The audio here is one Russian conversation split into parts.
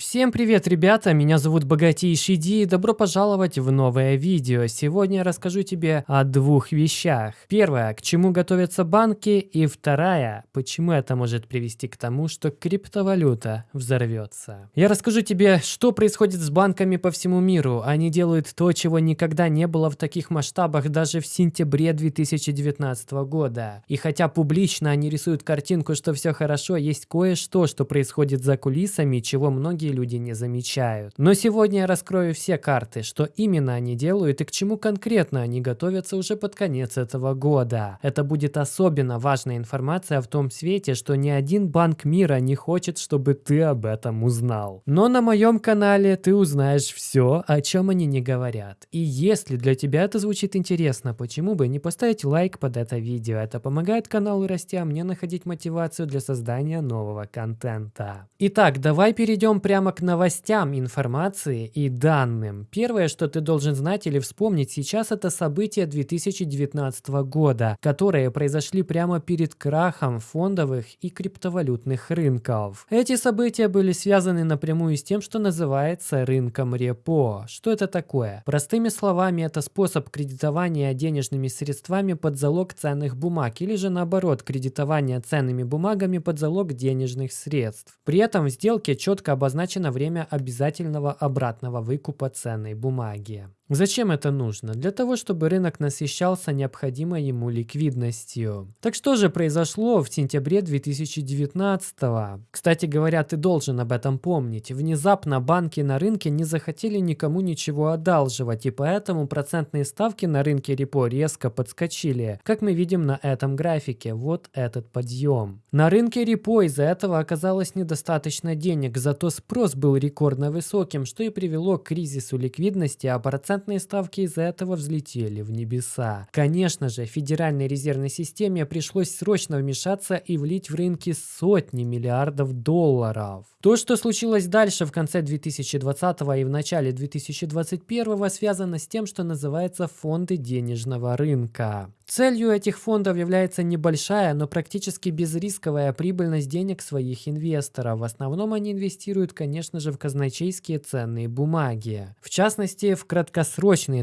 Всем привет, ребята! Меня зовут Богатейший Ди и добро пожаловать в новое видео. Сегодня я расскажу тебе о двух вещах. Первая, к чему готовятся банки, и вторая, почему это может привести к тому, что криптовалюта взорвется. Я расскажу тебе, что происходит с банками по всему миру. Они делают то, чего никогда не было в таких масштабах даже в сентябре 2019 года. И хотя публично они рисуют картинку, что все хорошо, есть кое-что, что происходит за кулисами, чего многие многие люди не замечают. Но сегодня я раскрою все карты, что именно они делают и к чему конкретно они готовятся уже под конец этого года. Это будет особенно важная информация в том свете, что ни один банк мира не хочет, чтобы ты об этом узнал. Но на моем канале ты узнаешь все, о чем они не говорят. И если для тебя это звучит интересно, почему бы не поставить лайк под это видео? Это помогает каналу расти, а мне находить мотивацию для создания нового контента. Итак, давай перейдем прямо прямо к новостям, информации и данным. Первое, что ты должен знать или вспомнить сейчас, это события 2019 года, которые произошли прямо перед крахом фондовых и криптовалютных рынков. Эти события были связаны напрямую с тем, что называется рынком репо. Что это такое? Простыми словами, это способ кредитования денежными средствами под залог ценных бумаг или же наоборот, кредитование ценными бумагами под залог денежных средств. При этом в сделке четко обозначено назначено время обязательного обратного выкупа ценной бумаги. Зачем это нужно? Для того, чтобы рынок насыщался необходимой ему ликвидностью. Так что же произошло в сентябре 2019 -го? Кстати говоря, ты должен об этом помнить. Внезапно банки на рынке не захотели никому ничего одалживать, и поэтому процентные ставки на рынке репо резко подскочили, как мы видим на этом графике. Вот этот подъем. На рынке репо из-за этого оказалось недостаточно денег, зато спрос был рекордно высоким, что и привело к кризису ликвидности, а процент процентные ставки из-за этого взлетели в небеса. Конечно же, Федеральной резервной системе пришлось срочно вмешаться и влить в рынки сотни миллиардов долларов. То, что случилось дальше в конце 2020 и в начале 2021 связано с тем, что называется фонды денежного рынка. Целью этих фондов является небольшая, но практически безрисковая прибыльность денег своих инвесторов. В основном они инвестируют, конечно же, в казначейские ценные бумаги. В частности, в краткосрочные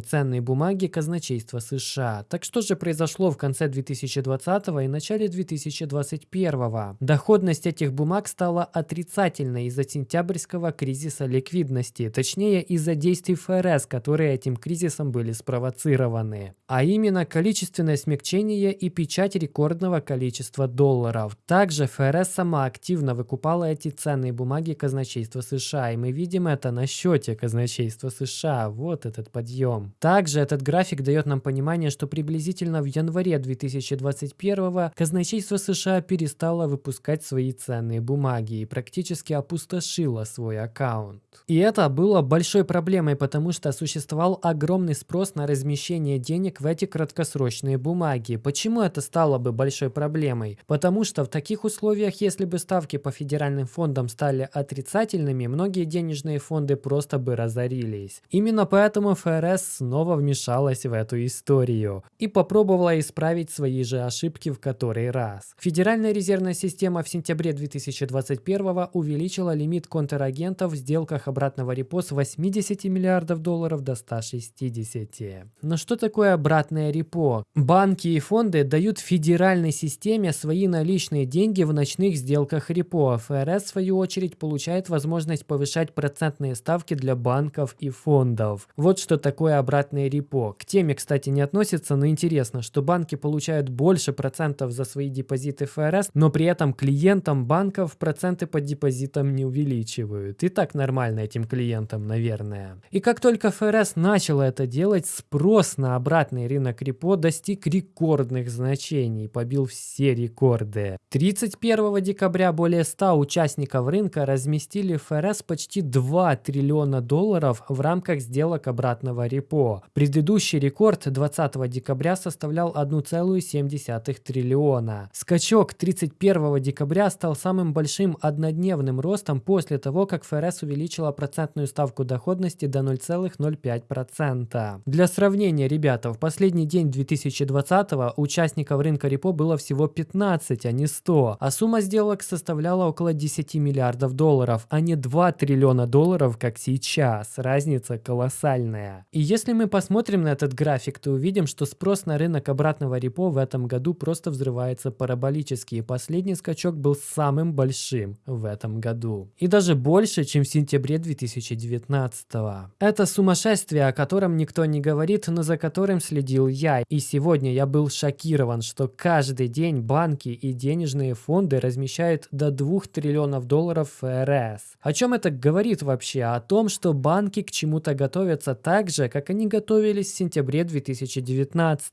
ценные бумаги казначейства США. Так что же произошло в конце 2020 и начале 2021? Доходность этих бумаг стала отрицательной из-за сентябрьского кризиса ликвидности, точнее из-за действий ФРС, которые этим кризисом были спровоцированы. А именно количественное смягчение и печать рекордного количества долларов. Также ФРС сама активно выкупала эти ценные бумаги казначейства США, и мы видим это на счете казначейства США. Вот этот подъем. Также этот график дает нам понимание, что приблизительно в январе 2021 казначейство США перестало выпускать свои ценные бумаги и практически опустошило свой аккаунт. И это было большой проблемой, потому что существовал огромный спрос на размещение денег в эти краткосрочные бумаги. Почему это стало бы большой проблемой? Потому что в таких условиях, если бы ставки по федеральным фондам стали отрицательными, многие денежные фонды просто бы разорились. Именно поэтому ФРС снова вмешалась в эту историю и попробовала исправить свои же ошибки в который раз. Федеральная резервная система в сентябре 2021 увеличила лимит контрагентов в сделках обратного репо с 80 миллиардов долларов до 160. Но что такое обратное репо? Банки и фонды дают федеральной системе свои наличные деньги в ночных сделках репо. ФРС, в свою очередь, получает возможность повышать процентные ставки для банков и фондов. Вот что такое обратное репо. К теме, кстати, не относится, но интересно, что банки получают больше процентов за свои депозиты ФРС, но при этом клиентам банков проценты по депозитам не увеличивают. И так нормально этим клиентам, наверное. И как только ФРС начала это делать, спрос на обратный рынок репо достиг рекордных значений, побил все рекорды. 31 декабря более 100 участников рынка разместили ФРС почти 2 триллиона долларов в рамках сделок обратного репо. Предыдущий рекорд 20 декабря составлял 1,7 триллиона. Скачок 31 декабря стал самым большим однодневным ростом после того, как ФРС увеличила процентную ставку доходности до 0,05%. Для сравнения, ребята, в последний день 2020 2020 участников рынка репо было всего 15, а не 100, а сумма сделок составляла около 10 миллиардов долларов, а не 2 триллиона долларов, как сейчас. Разница колоссальная. И если мы посмотрим на этот график, то увидим, что спрос на рынок обратного репо в этом году просто взрывается параболически, и последний скачок был самым большим в этом году. И даже больше, чем в сентябре 2019. Это сумасшествие, о котором никто не говорит, но за которым следил я. И сегодня я был шокирован, что каждый день банки и денежные фонды размещают до 2 триллионов долларов ФРС. О чем это говорит вообще? О том, что банки к чему-то готовятся так же, как они готовились в сентябре 2019.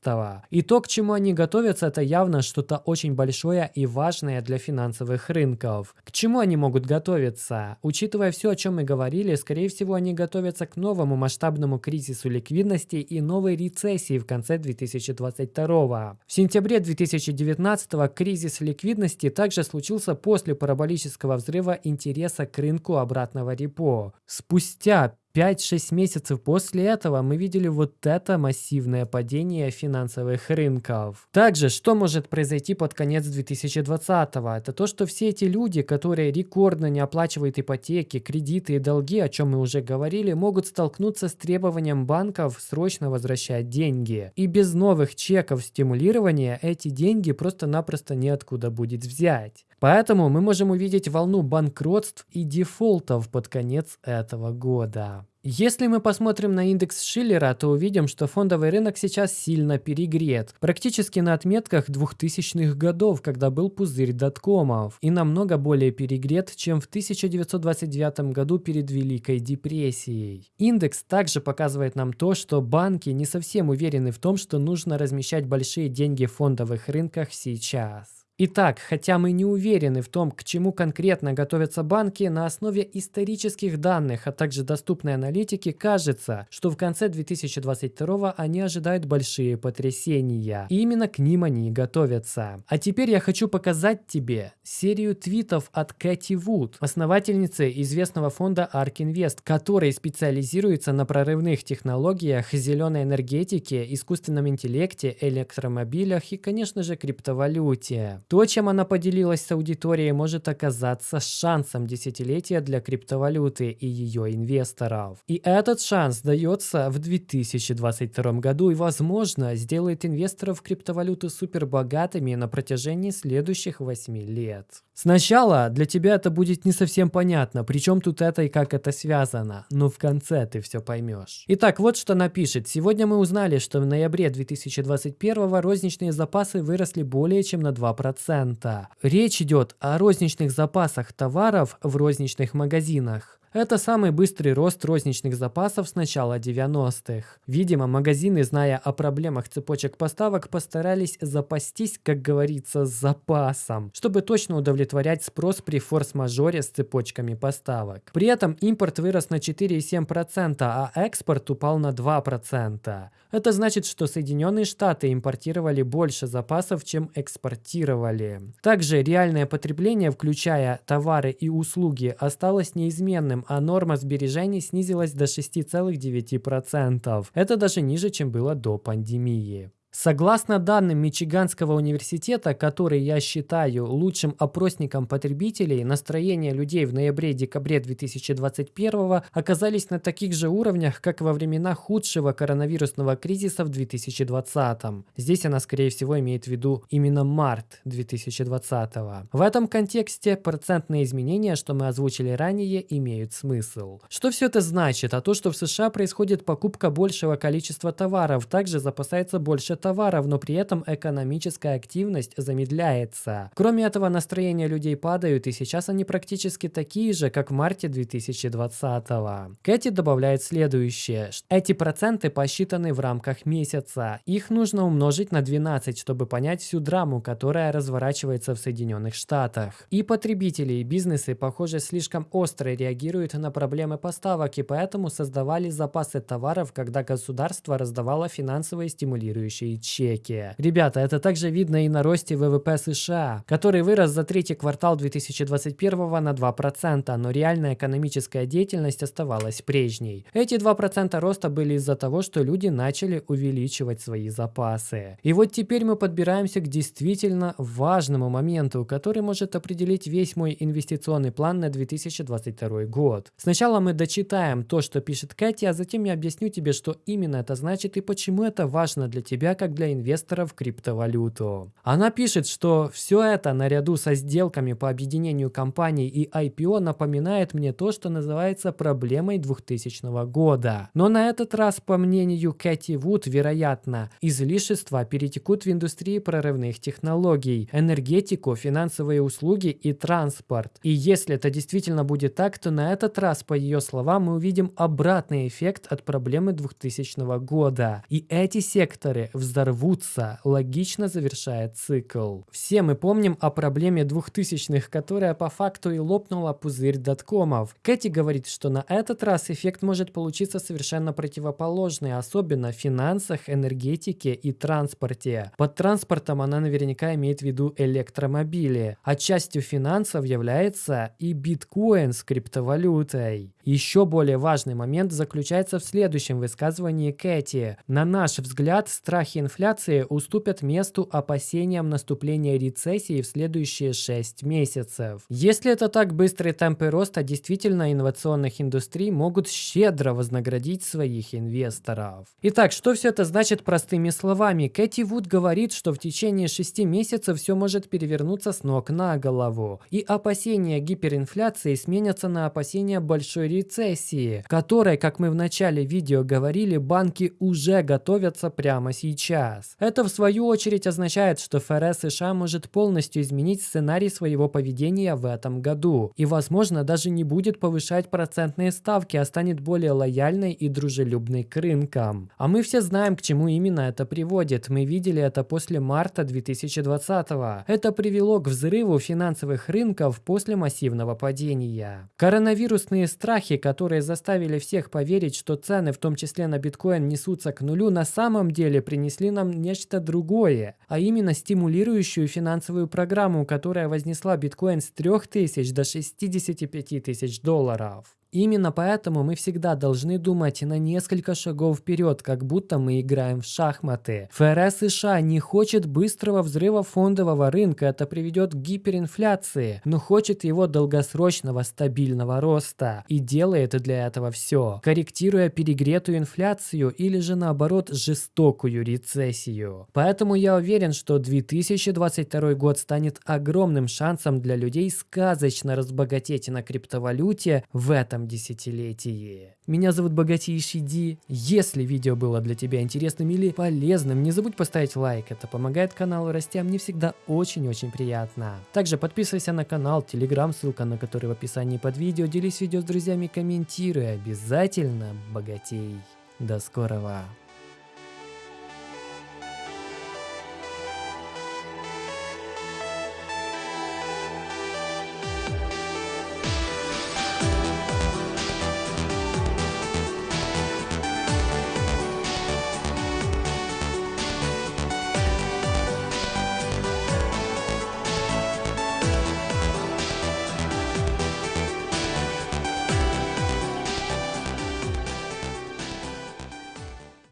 И то, к чему они готовятся, это явно что-то очень большое и важное для финансовых рынков. К чему они могут готовиться? Учитывая все, о чем мы говорили, скорее всего, они готовятся к новому масштабному кризису ликвидности и новой рецессии в конце 2022. В сентябре 2019 кризис ликвидности также случился после параболического взрыва интереса к рынку обратного репо. Спустя 5-6 месяцев после этого мы видели вот это массивное падение финансовых рынков. Также, что может произойти под конец 2020 -го? Это то, что все эти люди, которые рекордно не оплачивают ипотеки, кредиты и долги, о чем мы уже говорили, могут столкнуться с требованием банков срочно возвращать деньги. И без новых чеков стимулирования эти деньги просто-напросто неоткуда будет взять. Поэтому мы можем увидеть волну банкротств и дефолтов под конец этого года. Если мы посмотрим на индекс Шиллера, то увидим, что фондовый рынок сейчас сильно перегрет, практически на отметках 2000-х годов, когда был пузырь доткомов, и намного более перегрет, чем в 1929 году перед Великой депрессией. Индекс также показывает нам то, что банки не совсем уверены в том, что нужно размещать большие деньги в фондовых рынках сейчас. Итак, хотя мы не уверены в том, к чему конкретно готовятся банки, на основе исторических данных, а также доступной аналитики, кажется, что в конце 2022 они ожидают большие потрясения. И именно к ним они и готовятся. А теперь я хочу показать тебе серию твитов от Кэти Вуд, основательницы известного фонда ARK Invest, который специализируется на прорывных технологиях, зеленой энергетике, искусственном интеллекте, электромобилях и, конечно же, криптовалюте. То, чем она поделилась с аудиторией, может оказаться шансом десятилетия для криптовалюты и ее инвесторов. И этот шанс дается в 2022 году и, возможно, сделает инвесторов криптовалюты супербогатыми на протяжении следующих 8 лет. Сначала для тебя это будет не совсем понятно, причем тут это и как это связано, но в конце ты все поймешь. Итак, вот что напишет. Сегодня мы узнали, что в ноябре 2021 розничные запасы выросли более чем на 2%. 2%. Речь идет о розничных запасах товаров в розничных магазинах. Это самый быстрый рост розничных запасов с начала 90-х. Видимо, магазины, зная о проблемах цепочек поставок, постарались запастись, как говорится, с запасом, чтобы точно удовлетворять спрос при форс-мажоре с цепочками поставок. При этом импорт вырос на 4,7%, а экспорт упал на 2%. Это значит, что Соединенные Штаты импортировали больше запасов, чем экспортировали. Также реальное потребление, включая товары и услуги, осталось неизменным, а норма сбережений снизилась до 6,9%. Это даже ниже, чем было до пандемии. Согласно данным Мичиганского университета, который я считаю лучшим опросником потребителей, настроения людей в ноябре-декабре 2021 оказались на таких же уровнях, как во времена худшего коронавирусного кризиса в 2020. Здесь она, скорее всего, имеет в виду именно март 2020. В этом контексте процентные изменения, что мы озвучили ранее, имеют смысл. Что все это значит? А то, что в США происходит покупка большего количества товаров, также запасается больше товаров, но при этом экономическая активность замедляется. Кроме этого, настроения людей падают, и сейчас они практически такие же, как в марте 2020 -го. Кэти добавляет следующее. Эти проценты посчитаны в рамках месяца. Их нужно умножить на 12, чтобы понять всю драму, которая разворачивается в Соединенных Штатах. И потребители, и бизнесы, похоже, слишком остро реагируют на проблемы поставок, и поэтому создавали запасы товаров, когда государство раздавало финансовые стимулирующие свои чеки. Ребята, это также видно и на росте ВВП США, который вырос за третий квартал 2021 на 2%, но реальная экономическая деятельность оставалась прежней. Эти 2% роста были из-за того, что люди начали увеличивать свои запасы. И вот теперь мы подбираемся к действительно важному моменту, который может определить весь мой инвестиционный план на 2022 год. Сначала мы дочитаем то, что пишет Кэти, а затем я объясню тебе, что именно это значит и почему это важно для тебя, как для инвестора в криптовалюту. Она пишет, что все это наряду со сделками по объединению компаний и IPO напоминает мне то, что называется проблемой 2000 года. Но на этот раз, по мнению Кэти Вуд, вероятно, излишества перетекут в индустрии прорывных технологий, энергетику, финансовые услуги и транспорт. И если это действительно будет так, то на этот раз, по ее словам, мы увидим обратный эффект от проблемы 2000 года. И эти секторы взорвутся, логично завершая цикл. Все мы помним о проблеме 2000-х, которая по факту и лопнула пузырь доткомов. Кэти говорит, что на этот раз эффект может получиться совершенно противоположный, особенно в финансах, энергетике и транспорте. Под транспортом она наверняка имеет в виду электромобили, а частью финансов является и биткоин с криптовалютой. Еще более важный момент заключается в следующем высказывании Кэти. На наш взгляд, страхи инфляции уступят месту опасениям наступления рецессии в следующие 6 месяцев. Если это так, быстрые темпы роста действительно инновационных индустрий могут щедро вознаградить своих инвесторов. Итак, что все это значит простыми словами? Кэти Вуд говорит, что в течение 6 месяцев все может перевернуться с ног на голову. И опасения гиперинфляции сменятся на опасения большой рецессии, которой, как мы в начале видео говорили, банки уже готовятся прямо сейчас. Это в свою очередь означает, что ФРС США может полностью изменить сценарий своего поведения в этом году и, возможно, даже не будет повышать процентные ставки, а станет более лояльной и дружелюбной к рынкам. А мы все знаем, к чему именно это приводит. Мы видели это после марта 2020 -го. Это привело к взрыву финансовых рынков после массивного падения. Коронавирусные страхи страхи, которые заставили всех поверить, что цены, в том числе на биткоин, несутся к нулю, на самом деле принесли нам нечто другое, а именно стимулирующую финансовую программу, которая вознесла биткоин с 3000 до 65 тысяч долларов. Именно поэтому мы всегда должны думать на несколько шагов вперед, как будто мы играем в шахматы. ФРС США не хочет быстрого взрыва фондового рынка, это приведет к гиперинфляции, но хочет его долгосрочного стабильного роста и делает для этого все, корректируя перегретую инфляцию или же наоборот жестокую рецессию. Поэтому я уверен, что 2022 год станет огромным шансом для людей сказочно разбогатеть на криптовалюте в десятилетии. Меня зовут Богатейший Ди. Если видео было для тебя интересным или полезным, не забудь поставить лайк, это помогает каналу расти, а мне всегда очень-очень приятно. Также подписывайся на канал, телеграм, ссылка на который в описании под видео, делись видео с друзьями, комментируй, обязательно богатей. До скорого!